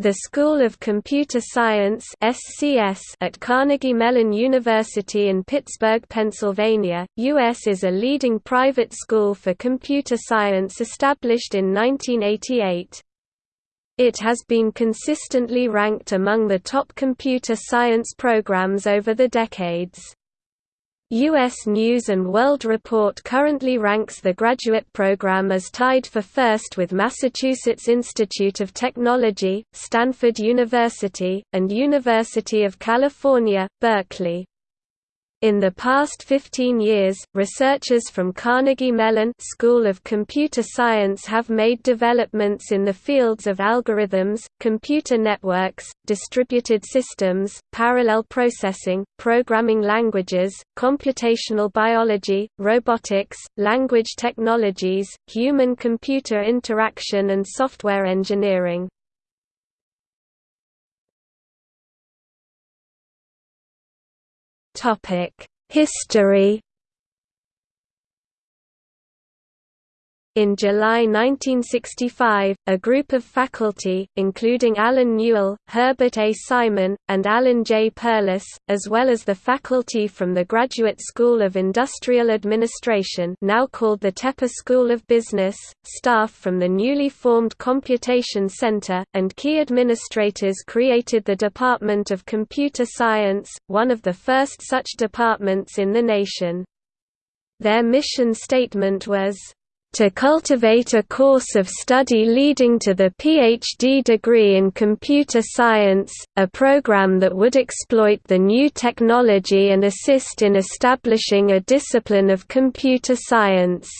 The School of Computer Science (SCS) at Carnegie Mellon University in Pittsburgh, Pennsylvania, US is a leading private school for computer science established in 1988. It has been consistently ranked among the top computer science programs over the decades. U.S. News & World Report currently ranks the graduate program as tied for first with Massachusetts Institute of Technology, Stanford University, and University of California, Berkeley. In the past 15 years, researchers from Carnegie Mellon School of Computer Science have made developments in the fields of algorithms, computer networks, distributed systems, parallel processing, programming languages, computational biology, robotics, language technologies, human-computer interaction and software engineering. History In July 1965, a group of faculty, including Allen Newell, Herbert A. Simon, and Alan J. Perlis, as well as the faculty from the Graduate School of Industrial Administration now called the Tepper School of Business, staff from the newly formed Computation Center, and key administrators created the Department of Computer Science, one of the first such departments in the nation. Their mission statement was, to cultivate a course of study leading to the PhD degree in computer science, a program that would exploit the new technology and assist in establishing a discipline of computer science.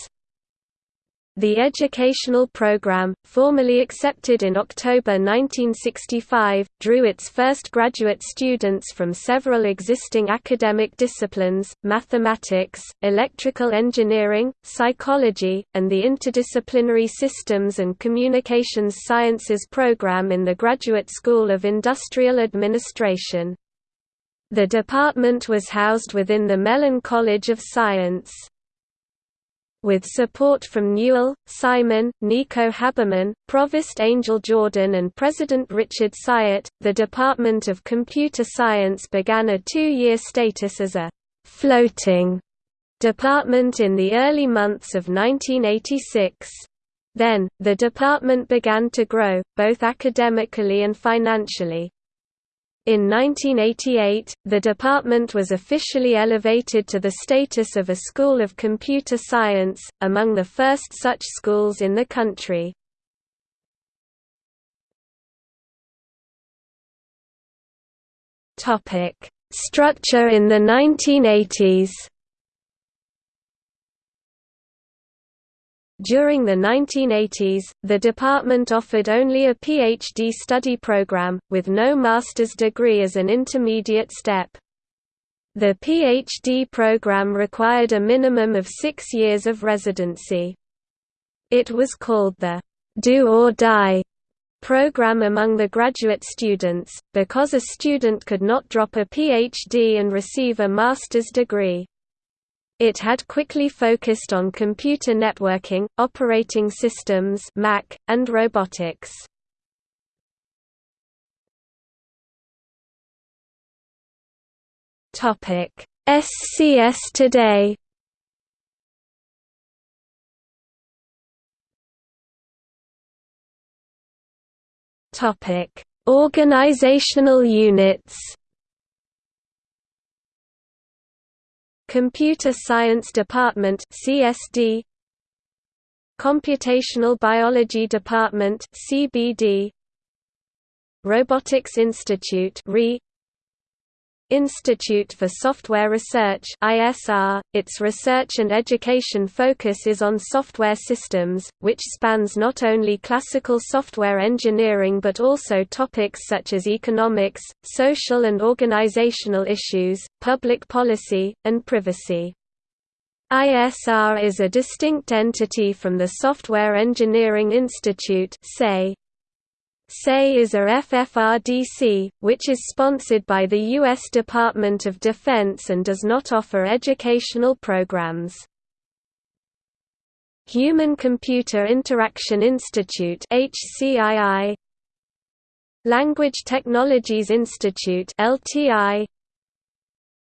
The educational program, formally accepted in October 1965, drew its first graduate students from several existing academic disciplines, mathematics, electrical engineering, psychology, and the Interdisciplinary Systems and Communications Sciences program in the Graduate School of Industrial Administration. The department was housed within the Mellon College of Science. With support from Newell, Simon, Nico Habermann, Provost Angel Jordan and President Richard Cyert, the Department of Computer Science began a two-year status as a «floating» department in the early months of 1986. Then, the department began to grow, both academically and financially. In 1988, the department was officially elevated to the status of a School of Computer Science, among the first such schools in the country. Structure in the 1980s During the 1980s, the department offered only a PhD study program, with no master's degree as an intermediate step. The PhD program required a minimum of six years of residency. It was called the «do or die» program among the graduate students, because a student could not drop a PhD and receive a master's degree. It had quickly focused on computer networking, operating systems Mach, and robotics. Topic: SCS today Topic: Organizational units Computer Science Department CSD Computational Biology Department CBD Robotics Institute RE Institute for Software Research ISR. .Its research and education focus is on software systems, which spans not only classical software engineering but also topics such as economics, social and organizational issues, public policy, and privacy. ISR is a distinct entity from the Software Engineering Institute SE is a FFRDC, which is sponsored by the U.S. Department of Defense and does not offer educational programs. Human Computer Interaction Institute HCII Language Technologies Institute LTI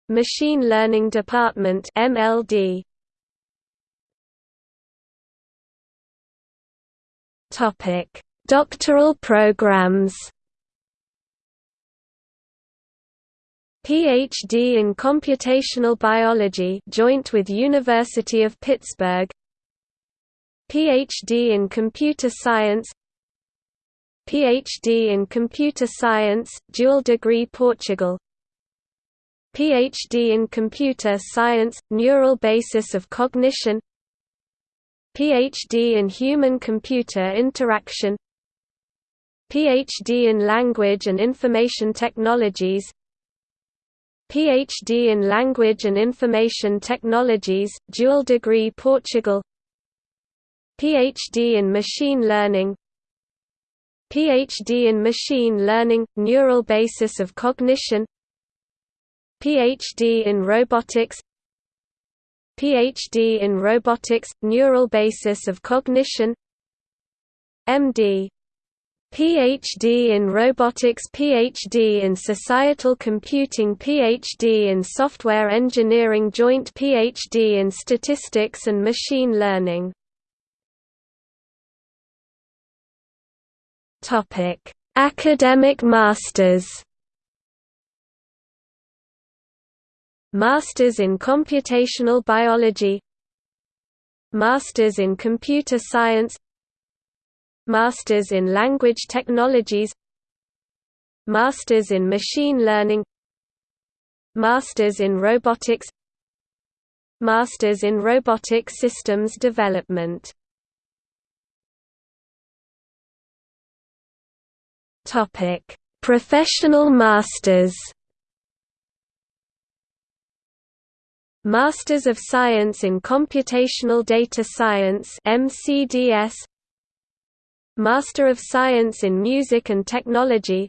Machine Learning Department MLD Topic Doctoral programs. PhD in Computational Biology joint with University of Pittsburgh. PhD in Computer Science. PhD in Computer Science, dual degree Portugal. PhD in Computer Science, Neural Basis of Cognition. PhD in Human-Computer Interaction PhD in Language and Information Technologies. PhD in Language and Information Technologies, dual degree Portugal. PhD in Machine Learning. PhD in Machine Learning – Neural Basis of Cognition. PhD in Robotics. PhD in Robotics – Neural Basis of Cognition. MD PhD in Robotics PhD in Societal Computing PhD in Software Engineering Joint PhD in Statistics and Machine Learning. Academic Masters. Masters in Computational Biology. Masters in Computer Science Masters in Language Technologies Masters in Machine Learning Masters in Robotics Masters in Robotic Systems Development Topic: Professional Masters. Masters of Science in Computational Data Science (MCDS). Master of Science in Music and Technology.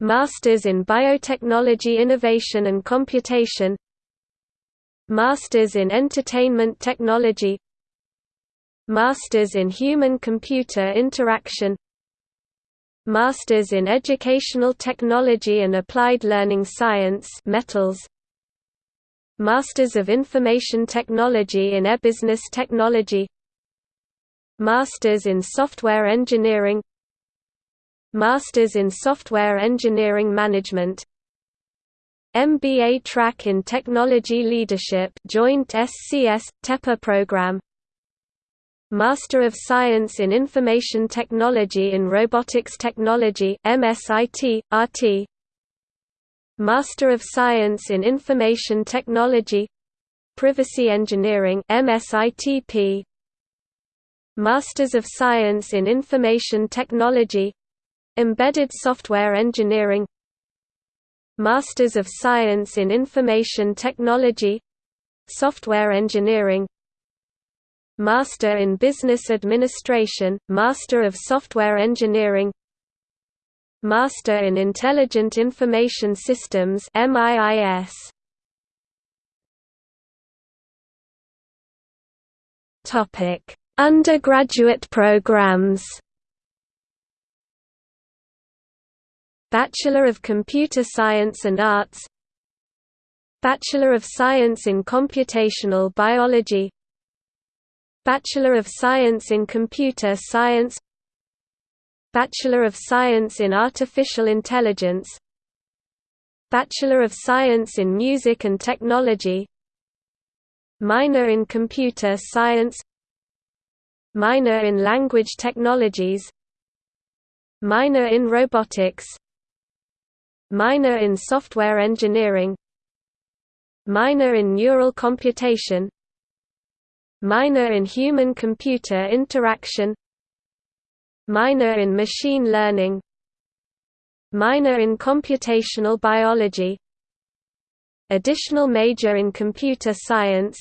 Masters in Biotechnology Innovation and Computation. Masters in Entertainment Technology. Masters in Human-Computer Interaction Masters in Educational Technology and Applied Learning Science metals, Masters of Information Technology in E-Business Technology Masters in Software Engineering Masters in Software Engineering Management MBA track in Technology Leadership joint SCS Tepper program Master of Science in Information Technology in Robotics Technology MSIT, RT Master of Science in Information Technology Privacy Engineering MSITP Masters of Science in Information Technology Embedded Software Engineering Masters of Science in Information Technology Software Engineering Master in Business Administration, Master of Software Engineering Master in Intelligent Information Systems MIIS Topic Undergraduate programs. Bachelor of Computer Science and Arts. Bachelor of Science in Computational Biology. Bachelor of Science in Computer Science. Bachelor of Science in Artificial Intelligence. Bachelor of Science in Music and Technology. Minor in Computer Science Minor in Language Technologies Minor in Robotics Minor in Software Engineering Minor in Neural Computation Minor in Human-Computer Interaction Minor in Machine Learning Minor in Computational Biology. Additional major in Computer Science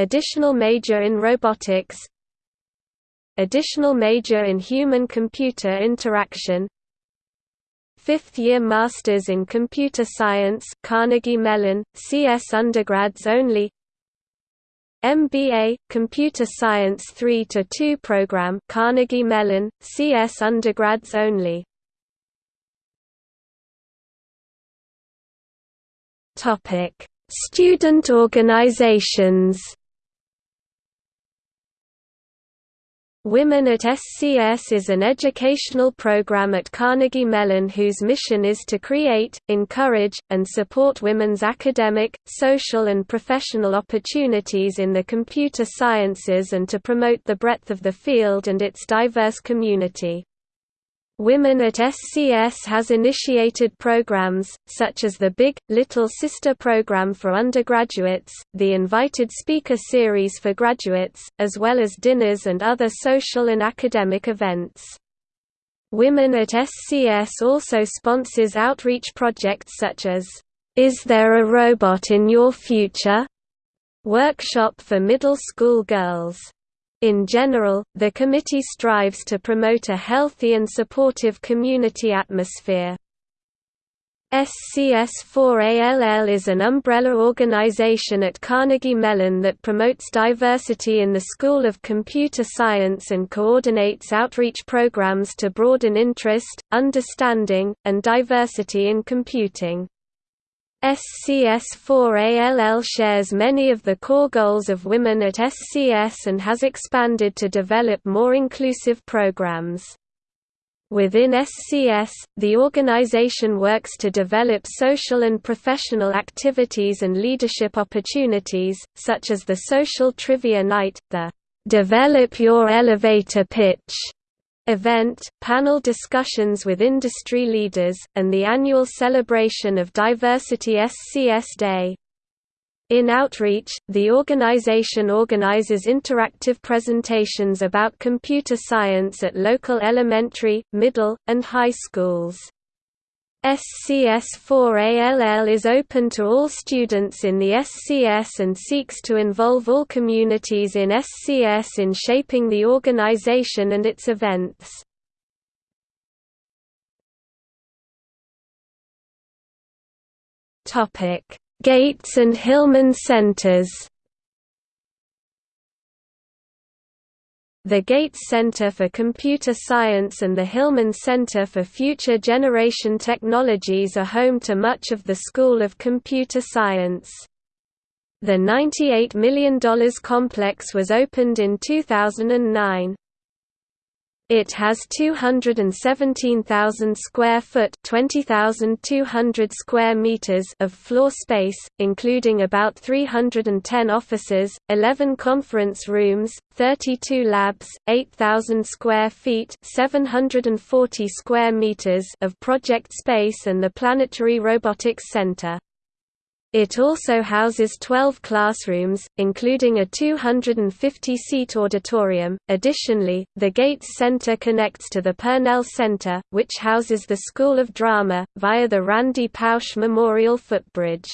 Additional major in Robotics Additional major in Human-Computer Interaction Fifth-year Masters in Computer Science Carnegie Mellon, CS undergrads only MBA, Computer Science 3 to 2 program Carnegie Mellon, CS undergrads only. Topic Student organizations Women at SCS is an educational program at Carnegie Mellon whose mission is to create, encourage, and support women's academic, social and professional opportunities in the computer sciences and to promote the breadth of the field and its diverse community. Women at SCS has initiated programs, such as the Big, Little Sister program for undergraduates, the Invited Speaker series for graduates, as well as dinners and other social and academic events. Women at SCS also sponsors outreach projects such as, Is There a Robot in Your Future? workshop for middle school girls. In general, the committee strives to promote a healthy and supportive community atmosphere. SCS4ALL is an umbrella organization at Carnegie Mellon that promotes diversity in the School of Computer Science and coordinates outreach programs to broaden interest, understanding, and diversity in computing. SCS4ALL shares many of the core goals of women at SCS and has expanded to develop more inclusive programs. Within SCS, the organization works to develop social and professional activities and leadership opportunities, such as the Social Trivia Night, the Develop Your Elevator Pitch event, panel discussions with industry leaders, and the annual celebration of Diversity SCS Day. In Outreach, the organization organizes interactive presentations about computer science at local elementary, middle, and high schools. SCS4ALL is open to all students in the SCS and seeks to involve all communities in SCS in shaping the organization and its events. Gates and Hillman Centers The Gates Center for Computer Science and the Hillman Center for Future Generation Technologies are home to much of the School of Computer Science. The $98 million complex was opened in 2009. It has 217,000 square foot (20,200 square meters) of floor space, including about 310 offices, 11 conference rooms, 32 labs, 8,000 square feet (740 square meters) of project space and the Planetary Robotics Center. It also houses 12 classrooms, including a 250-seat auditorium. Additionally, the Gates Center connects to the Purnell Center, which houses the School of Drama, via the Randy Pausch Memorial Footbridge.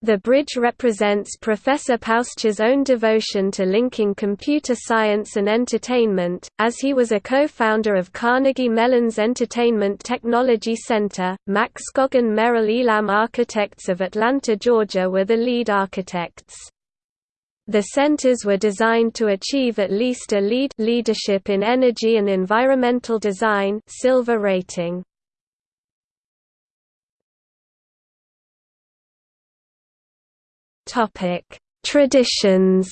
The bridge represents Professor Pausch's own devotion to linking computer science and entertainment, as he was a co-founder of Carnegie Mellon's Entertainment Technology Center. Mack Scogin Merrill Elam Architects of Atlanta, Georgia were the lead architects. The centers were designed to achieve at least a LEED leadership in energy and environmental design silver rating. Topic: Traditions.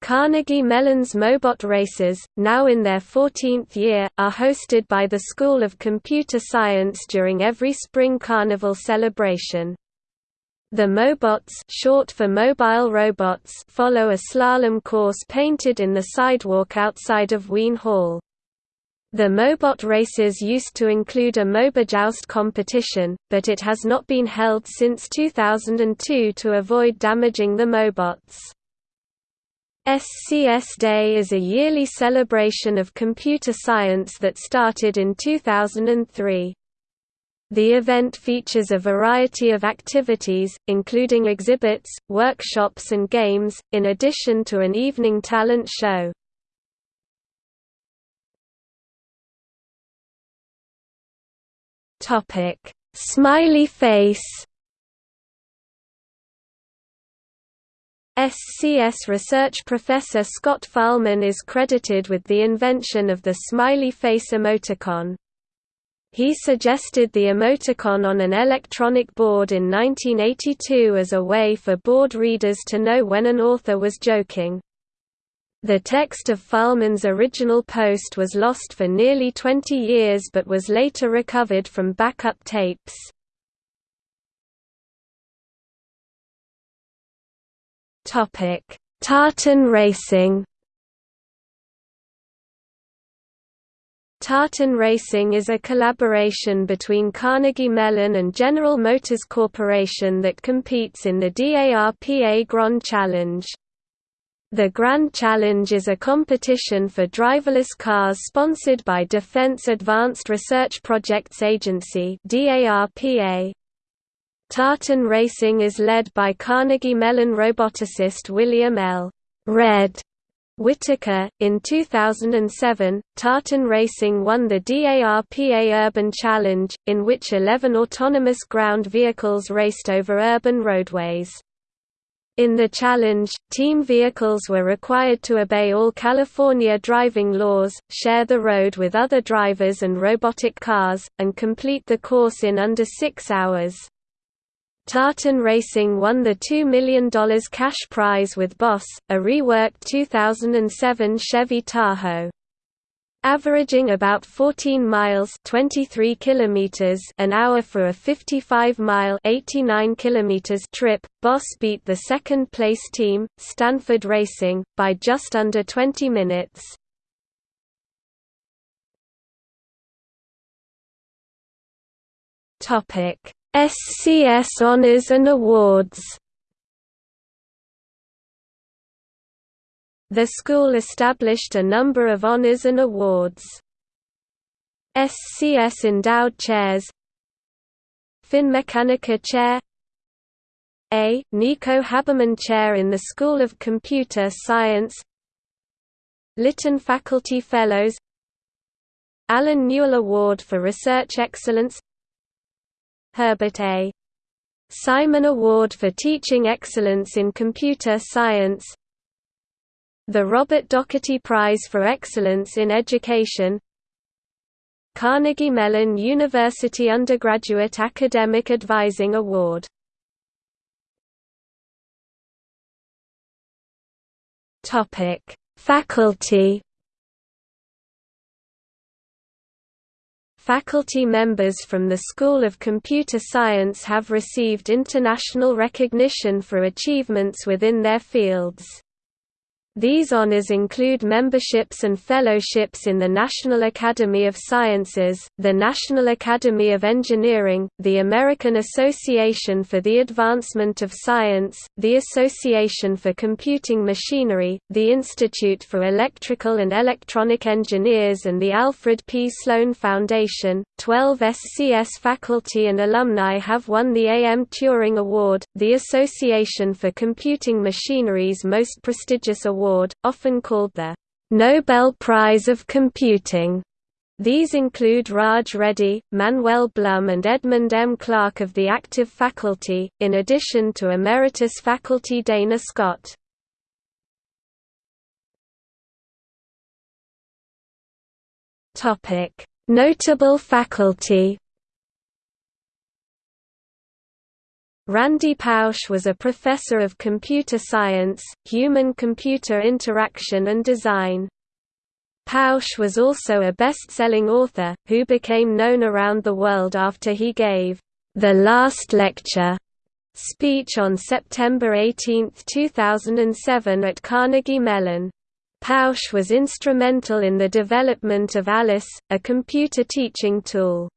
Carnegie Mellon's Mobot races, now in their 14th year, are hosted by the School of Computer Science during every spring carnival celebration. The Mobots short for mobile robots follow a slalom course painted in the sidewalk outside of Wean Hall. The Mobot races used to include a Mobojoust competition, but it has not been held since 2002 to avoid damaging the Mobots. SCS Day is a yearly celebration of computer science that started in 2003. The event features a variety of activities, including exhibits, workshops and games, in addition to an evening talent show. Topic: Smiley face. SCS research professor Scott Fahlman is credited with the invention of the smiley face emoticon. He suggested the emoticon on an electronic board in 1982 as a way for board readers to know when an author was joking. The text of Fahlman's original post was lost for nearly 20 years but was later recovered from backup tapes. Tartan racing Tartan Racing is a collaboration between Carnegie Mellon and General Motors Corporation that competes in the DARPA Grand Challenge. The Grand Challenge is a competition for driverless cars sponsored by Defense Advanced Research Projects Agency. Tartan Racing is led by Carnegie Mellon roboticist William L. Red Whittaker. In 2007, Tartan Racing won the DARPA Urban Challenge, in which 11 autonomous ground vehicles raced over urban roadways. In the challenge, team vehicles were required to obey all California driving laws, share the road with other drivers and robotic cars, and complete the course in under six hours. Tartan Racing won the $2 million cash prize with Boss, a reworked 2007 Chevy Tahoe. Averaging about 14 miles 23 kilometers an hour for a 55-mile 89 kilometers trip, Boss beat the second-place team, Stanford Racing, by just under 20 minutes. Topic SCS Honors and Awards The school established a number of honors and awards. SCS Endowed Chairs Finmeccanica Chair A. Nico Habermann Chair in the School of Computer Science Lytton Faculty Fellows Allen Newell Award for Research Excellence Herbert A. Simon Award for Teaching Excellence in Computer Science The Robert Doherty Prize for Excellence in Education Carnegie Mellon University Undergraduate Academic Advising Award Faculty Faculty members from the School of Computer Science have received international recognition for achievements within their fields. These honors include memberships and fellowships in the National Academy of Sciences, the National Academy of Engineering, the American Association for the Advancement of Science, the Association for Computing Machinery, the Institute for Electrical and Electronic Engineers and the Alfred P. Sloan Foundation. Twelve SCS faculty and alumni have won the A. M. Turing Award, the Association for Computing Machinery's most prestigious award Award, often called the Nobel Prize of Computing. These include Raj Reddy, Manuel Blum and Edmund M. Clarke of the active faculty, in addition to emeritus faculty Dana Scott. Notable faculty Randy Pausch was a professor of computer science, human-computer interaction and design. Pausch was also a best-selling author, who became known around the world after he gave the last lecture speech on September 18, 2007 at Carnegie Mellon. Pausch was instrumental in the development of Alice, a computer teaching tool.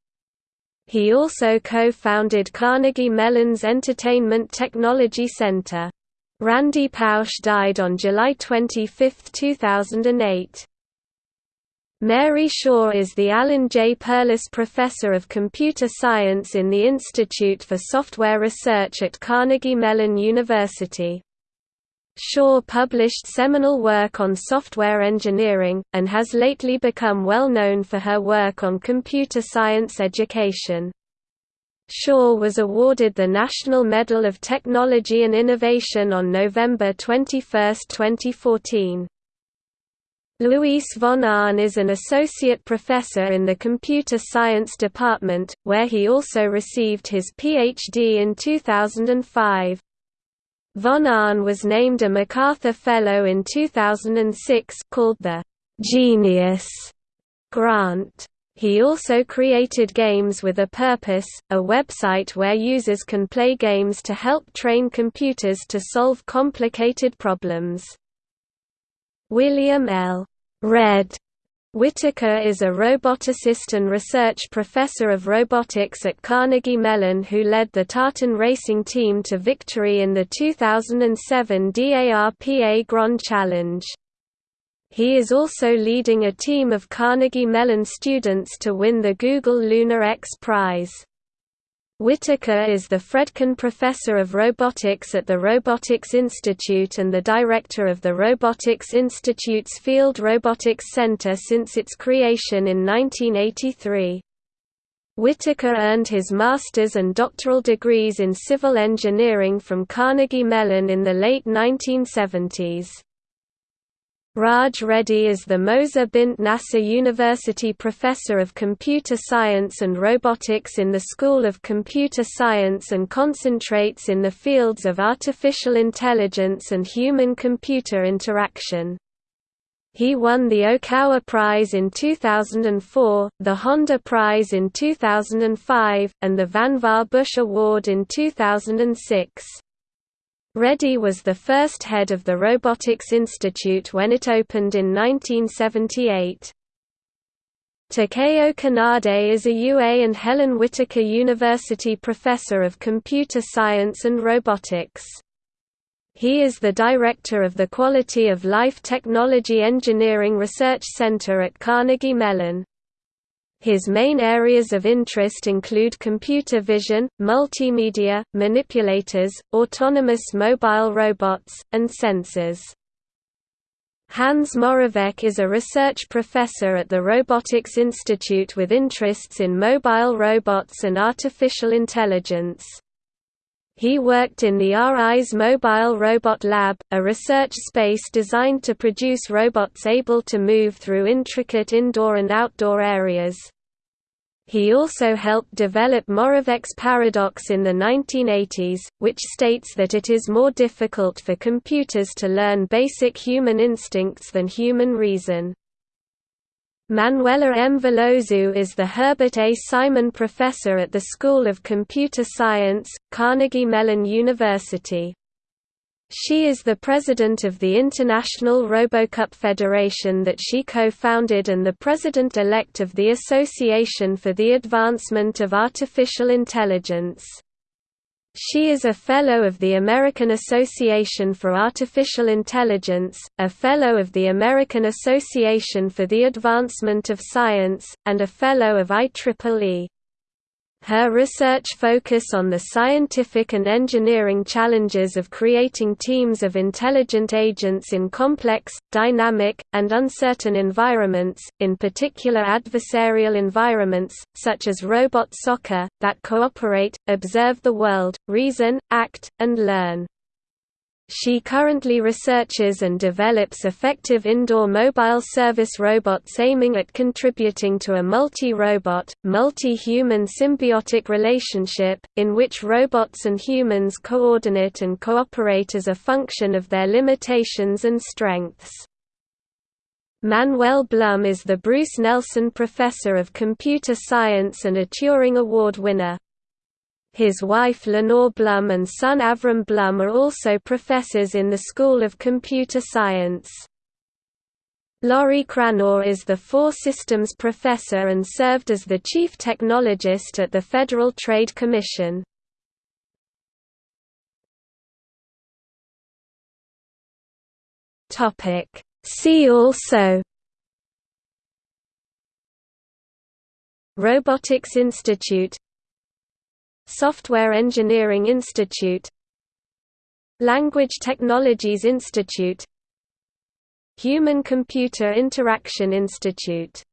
He also co-founded Carnegie Mellon's Entertainment Technology Center. Randy Pausch died on July 25, 2008. Mary Shaw is the Alan J. Perlis Professor of Computer Science in the Institute for Software Research at Carnegie Mellon University. Shaw published seminal work on software engineering, and has lately become well known for her work on computer science education. Shaw was awarded the National Medal of Technology and Innovation on November 21, 2014. Luis von Ahn is an associate professor in the Computer Science Department, where he also received his PhD in 2005. Von Ahn was named a MacArthur Fellow in 2006 called the «Genius» grant. He also created Games with a Purpose, a website where users can play games to help train computers to solve complicated problems. William L. Red Whittaker is a roboticist and research professor of robotics at Carnegie Mellon who led the Tartan racing team to victory in the 2007 DARPA Grand Challenge. He is also leading a team of Carnegie Mellon students to win the Google Lunar X Prize. Whittaker is the Fredkin Professor of Robotics at the Robotics Institute and the director of the Robotics Institute's Field Robotics Center since its creation in 1983. Whittaker earned his master's and doctoral degrees in civil engineering from Carnegie Mellon in the late 1970s. Raj Reddy is the Moza Bint Nasser University Professor of Computer Science and Robotics in the School of Computer Science and concentrates in the fields of artificial intelligence and human-computer interaction. He won the Okawa Prize in 2004, the Honda Prize in 2005, and the Vannevar Bush Award in 2006. Reddy was the first head of the Robotics Institute when it opened in 1978. Takeo Kanade is a UA and Helen Whitaker University Professor of Computer Science and Robotics. He is the director of the Quality of Life Technology Engineering Research Center at Carnegie Mellon. His main areas of interest include computer vision, multimedia, manipulators, autonomous mobile robots, and sensors. Hans Moravec is a research professor at the Robotics Institute with interests in mobile robots and artificial intelligence. He worked in the RI's Mobile Robot Lab, a research space designed to produce robots able to move through intricate indoor and outdoor areas. He also helped develop Moravec's paradox in the 1980s, which states that it is more difficult for computers to learn basic human instincts than human reason. Manuela M. Veloso is the Herbert A. Simon Professor at the School of Computer Science, Carnegie Mellon University. She is the president of the International RoboCup Federation that she co-founded and the president-elect of the Association for the Advancement of Artificial Intelligence. She is a Fellow of the American Association for Artificial Intelligence, a Fellow of the American Association for the Advancement of Science, and a Fellow of IEEE. Her research focus on the scientific and engineering challenges of creating teams of intelligent agents in complex, dynamic, and uncertain environments, in particular adversarial environments, such as robot soccer, that cooperate, observe the world, reason, act, and learn. She currently researches and develops effective indoor mobile service robots aiming at contributing to a multi-robot, multi-human symbiotic relationship, in which robots and humans coordinate and cooperate as a function of their limitations and strengths. Manuel Blum is the Bruce Nelson Professor of Computer Science and a Turing Award winner. His wife Lenore Blum and son Avrim Blum are also professors in the School of Computer Science. Laurie Cranor is the FORE Systems Professor and served as the Chief Technologist at the Federal Trade Commission. See also Robotics Institute Software Engineering Institute. Language Technologies Institute. Human-Computer Interaction Institute